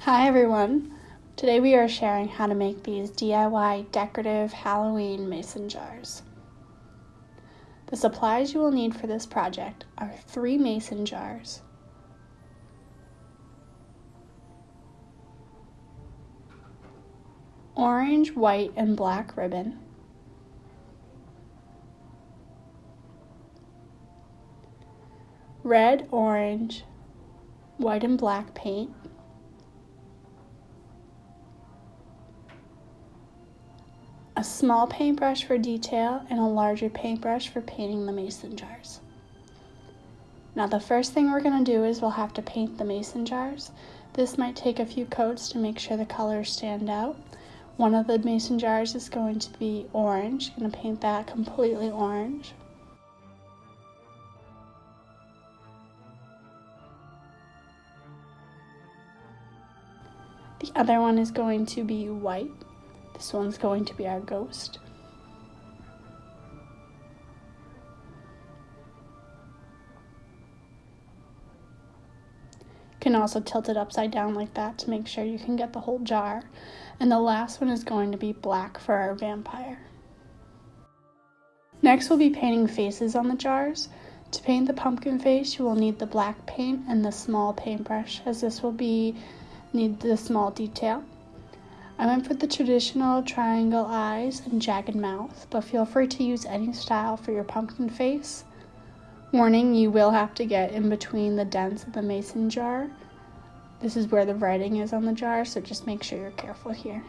Hi everyone! Today we are sharing how to make these DIY decorative Halloween mason jars. The supplies you will need for this project are three mason jars, orange, white, and black ribbon, red, orange, white, and black paint, a small paintbrush for detail, and a larger paintbrush for painting the mason jars. Now the first thing we're going to do is we'll have to paint the mason jars. This might take a few coats to make sure the colors stand out. One of the mason jars is going to be orange. I'm going to paint that completely orange. The other one is going to be white. This one's going to be our ghost. You can also tilt it upside down like that to make sure you can get the whole jar. And the last one is going to be black for our vampire. Next we'll be painting faces on the jars. To paint the pumpkin face, you will need the black paint and the small paintbrush, as this will be need the small detail. I went for the traditional triangle eyes and jagged mouth, but feel free to use any style for your pumpkin face. Warning, you will have to get in between the dents of the mason jar. This is where the writing is on the jar, so just make sure you're careful here.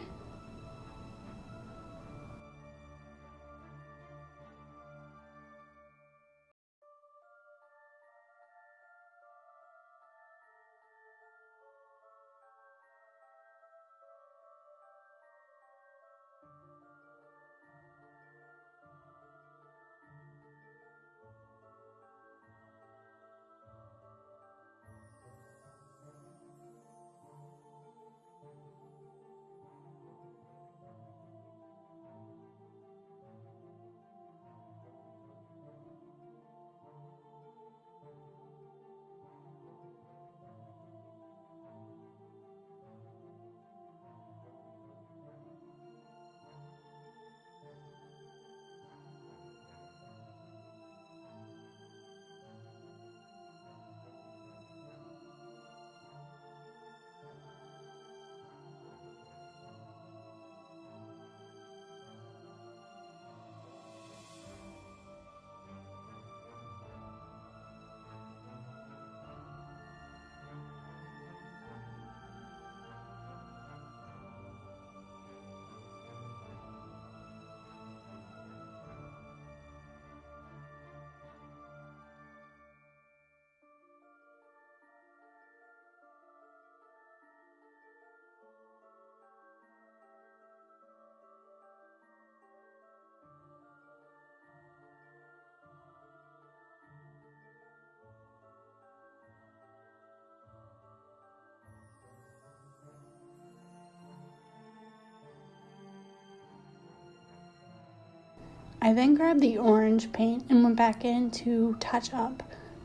I then grabbed the orange paint and went back in to touch up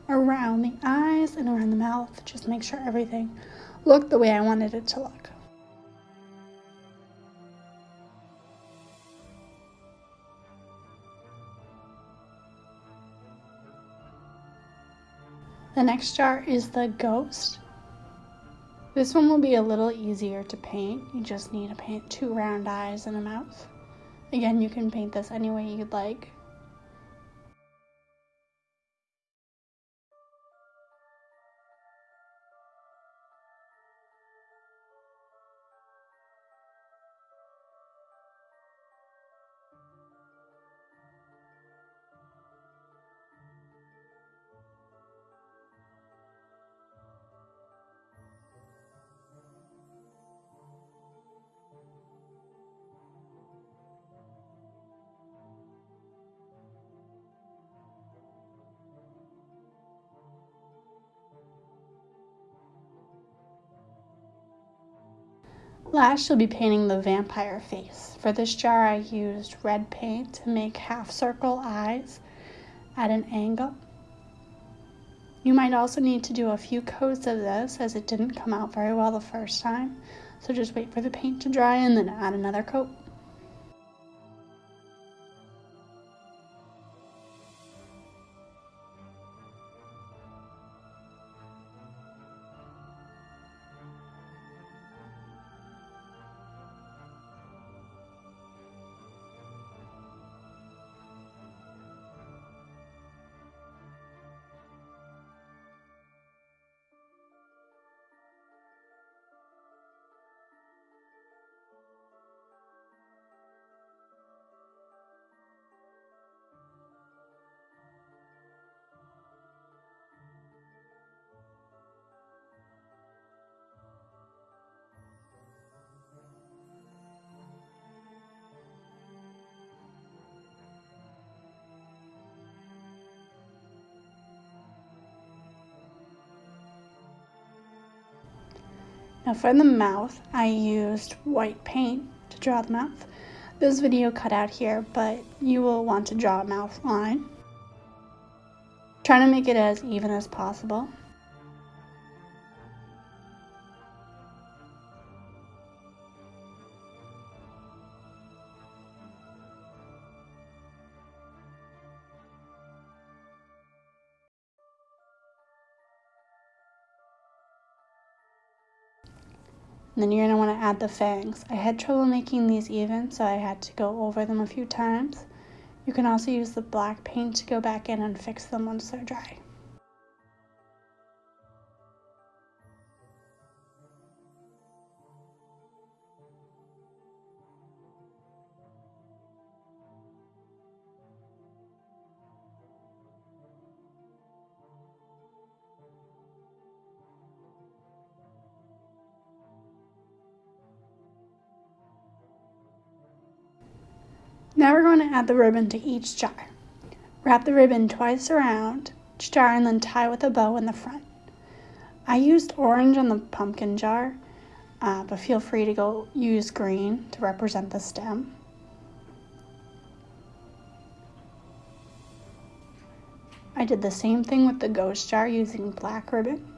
around the eyes and around the mouth. Just make sure everything looked the way I wanted it to look. The next jar is the ghost. This one will be a little easier to paint. You just need to paint two round eyes and a mouth. Again, you can paint this any way you'd like. Last, you'll be painting the vampire face. For this jar, I used red paint to make half circle eyes at an angle. You might also need to do a few coats of this as it didn't come out very well the first time. So just wait for the paint to dry and then add another coat. Now for the mouth, I used white paint to draw the mouth. This video cut out here, but you will want to draw a mouth line. Trying to make it as even as possible. And then you're going to want to add the fangs. I had trouble making these even, so I had to go over them a few times. You can also use the black paint to go back in and fix them once they're dry. Now we're going to add the ribbon to each jar. Wrap the ribbon twice around each jar and then tie with a bow in the front. I used orange on the pumpkin jar, uh, but feel free to go use green to represent the stem. I did the same thing with the ghost jar using black ribbon.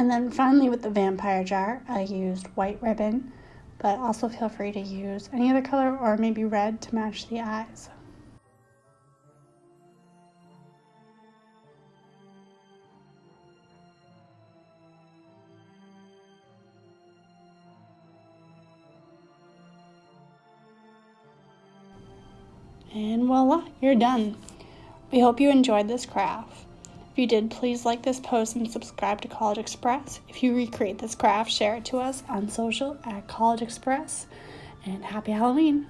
And then finally with the vampire jar, I used white ribbon, but also feel free to use any other color or maybe red to match the eyes. And voila, you're done. We hope you enjoyed this craft. You did, please like this post and subscribe to CollegeXpress. If you recreate this craft, share it to us on social at CollegeXpress. And happy Halloween!